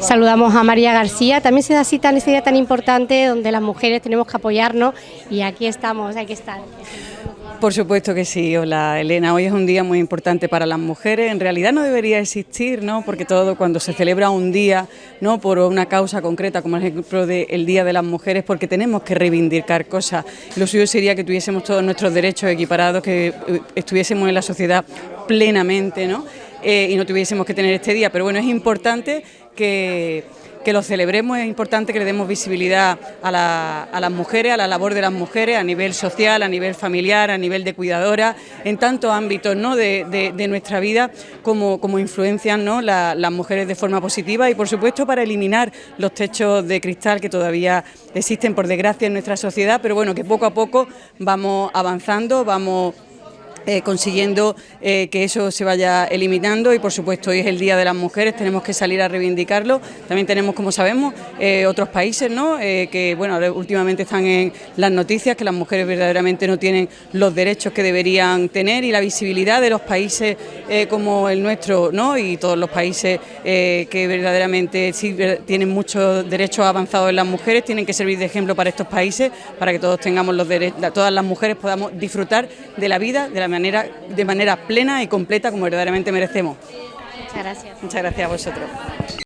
Saludamos a María García, también se da cita en este día tan importante donde las mujeres tenemos que apoyarnos y aquí estamos, hay que estar. Por supuesto que sí, hola Elena, hoy es un día muy importante para las mujeres, en realidad no debería existir, ¿no? porque todo cuando se celebra un día ¿no? por una causa concreta, como el ejemplo del Día de las Mujeres, porque tenemos que reivindicar cosas, lo suyo sería que tuviésemos todos nuestros derechos equiparados, que eh, estuviésemos en la sociedad plenamente ¿no? Eh, y no tuviésemos que tener este día, pero bueno, es importante que que lo celebremos, es importante que le demos visibilidad a, las mujeres, a la labor de las mujeres a nivel social, a nivel familiar, a nivel de cuidadora, en tantos ámbitos ¿no? de, nuestra vida como, como influencian ¿no? las mujeres de forma positiva y por supuesto para eliminar los techos de cristal que todavía existen por desgracia en nuestra sociedad, pero bueno, que poco a poco vamos avanzando, vamos eh, consiguiendo eh, que eso se vaya eliminando y por supuesto hoy es el Día de las Mujeres, tenemos que salir a reivindicarlo. También tenemos, como sabemos, eh, otros países ¿no? que bueno, últimamente están en las noticias que las mujeres verdaderamente no tienen los derechos que deberían tener y la visibilidad de los países como el nuestro ¿no? y todos los países que verdaderamente sí tienen muchos derechos avanzados en las mujeres tienen que servir de ejemplo para estos países para que todos tengamos los derechos, todas las mujeres podamos disfrutar de la vida de la de manera plena y completa como verdaderamente merecemos. Muchas gracias. Muchas gracias a vosotros.